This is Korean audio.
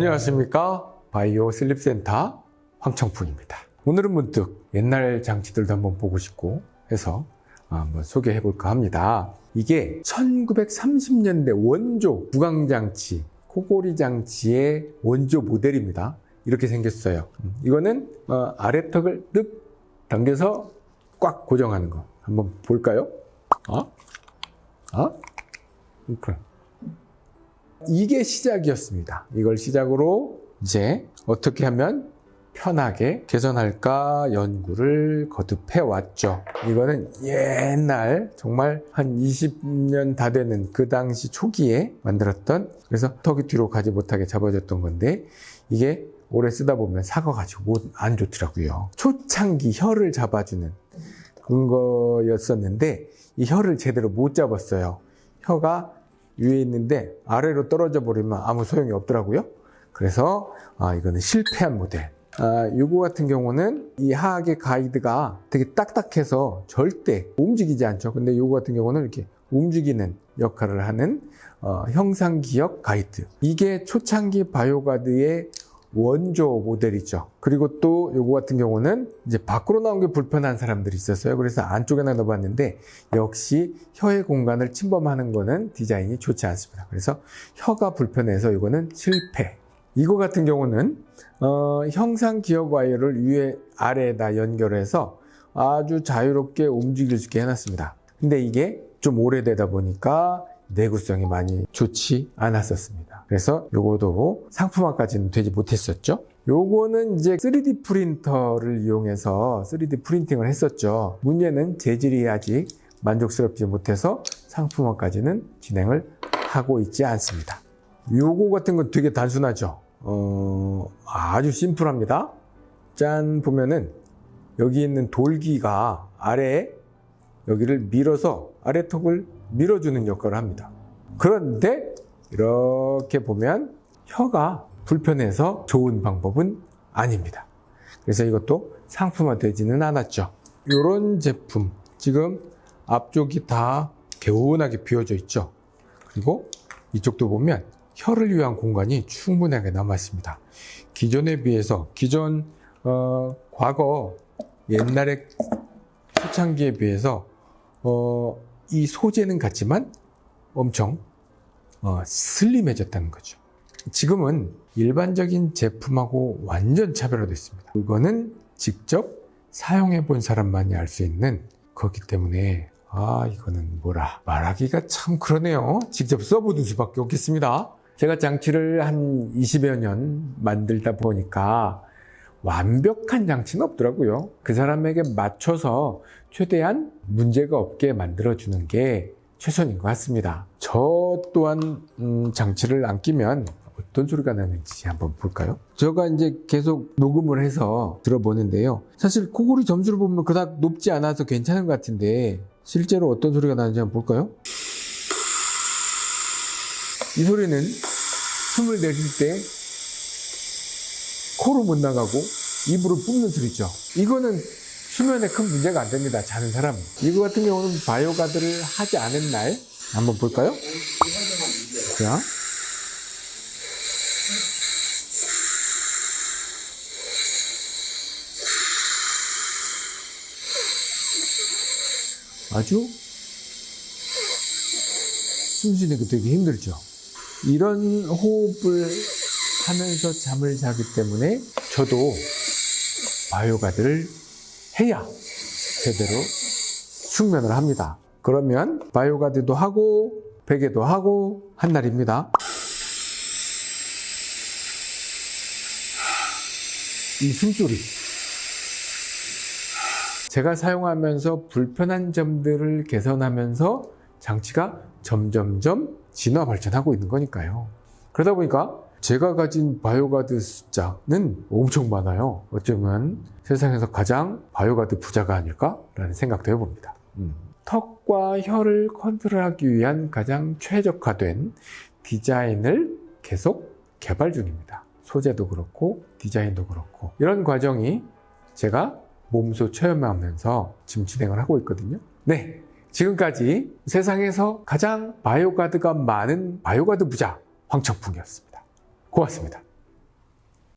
안녕하십니까 바이오 슬립센터 황청풍입니다 오늘은 문득 옛날 장치들도 한번 보고 싶고 해서 한번 소개해 볼까 합니다 이게 1930년대 원조 구강장치 코골이 장치의 원조 모델입니다 이렇게 생겼어요 이거는 어, 아래턱을 뜩 당겨서 꽉 고정하는 거 한번 볼까요? 어? 어? 이렇게. 이게 시작이었습니다. 이걸 시작으로 이제 어떻게 하면 편하게 개선할까 연구를 거듭해 왔죠. 이거는 옛날 정말 한 20년 다 되는 그 당시 초기에 만들었던 그래서 턱이 뒤로 가지 못하게 잡아줬던 건데 이게 오래 쓰다 보면 사가가지고 안 좋더라고요. 초창기 혀를 잡아주는 그런 거였었는데 이 혀를 제대로 못 잡았어요. 혀가 위에 있는데 아래로 떨어져 버리면 아무 소용이 없더라고요. 그래서 아, 이거는 실패한 모델. 아, 요거 같은 경우는 이 하악의 가이드가 되게 딱딱해서 절대 움직이지 않죠. 근데 요거 같은 경우는 이렇게 움직이는 역할을 하는 어, 형상기억 가이드. 이게 초창기 바이오가드의 원조 모델이죠. 그리고 또 요거 같은 경우는 이제 밖으로 나온 게 불편한 사람들이 있었어요. 그래서 안쪽에 넣어봤는데 역시 혀의 공간을 침범하는 거는 디자인이 좋지 않습니다. 그래서 혀가 불편해서 이거는 실패. 이거 같은 경우는 어, 형상 기억 와이어를 위에 아래에다 연결해서 아주 자유롭게 움직일 수 있게 해놨습니다. 근데 이게 좀 오래되다 보니까 내구성이 많이 좋지 않았었습니다. 그래서 요거도 상품화까지는 되지 못했었죠. 요거는 이제 3D 프린터를 이용해서 3D 프린팅을 했었죠. 문제는 재질이 아직 만족스럽지 못해서 상품화까지는 진행을 하고 있지 않습니다. 요거 같은 건 되게 단순하죠. 어, 아주 심플합니다. 짠 보면은 여기 있는 돌기가 아래에 여기를 밀어서 아래 턱을 밀어주는 역할을 합니다. 그런데 이렇게 보면 혀가 불편해서 좋은 방법은 아닙니다. 그래서 이것도 상품화되지는 않았죠. 이런 제품 지금 앞쪽이 다 개운하게 비워져 있죠. 그리고 이쪽도 보면 혀를 위한 공간이 충분하게 남아 있습니다. 기존에 비해서 기존 어, 과거 옛날에 초창기에 비해서 어, 이 소재는 같지만 엄청 어, 슬림해졌다는 거죠. 지금은 일반적인 제품하고 완전 차별화됐습니다. 이거는 직접 사용해 본 사람만이 알 수 있는 거기 때문에 아 이거는 뭐라 말하기가 참 그러네요. 직접 써보는 수밖에 없겠습니다. 제가 장치를 한 20여 년 만들다 보니까 완벽한 장치는 없더라고요. 그 사람에게 맞춰서 최대한 문제가 없게 만들어주는 게 최선인 것 같습니다. 저 또한 음, 장치를 안 끼면 어떤 소리가 나는지 한번 볼까요? 제가 이제 계속 녹음을 해서 들어보는데요. 사실 코골이 점수를 보면 그닥 높지 않아서 괜찮은 것 같은데 실제로 어떤 소리가 나는지 한번 볼까요? 이 소리는 숨을 내쉴 때 코로 못 나가고 입으로 뿜는 소리 죠. 이거는 수면에 큰 문제가 안 됩니다. 자는 사람. 이거 같은 경우는 바이오가드를 하지 않은 날 한번 볼까요? 자. 아주 숨 쉬는 게 되게 힘들죠. 이런 호흡을 하면서 잠을 자기 때문에 저도 바이오가드를 해야 제대로 숙면을 합니다. 그러면 바이오가드도 하고 베개도 하고 한 날입니다. 이 숨소리 제가 사용하면서 불편한 점들을 개선하면서 장치가 점점점 진화 발전하고 있는 거니까요. 그러다 보니까 제가 가진 바이오가드 숫자는 엄청 많아요. 어쩌면 세상에서 가장 바이오가드 부자가 아닐까라는 생각도 해봅니다. 음. 턱과 혀를 컨트롤하기 위한 가장 최적화된 디자인을 계속 개발 중입니다. 소재도 그렇고 디자인도 그렇고 이런 과정이 제가 몸소 체험하면서 지금 진행을 하고 있거든요. 네, 지금까지 세상에서 가장 바이오가드가 많은 바이오가드 부자 황청풍이었습니다. 고맙습니다.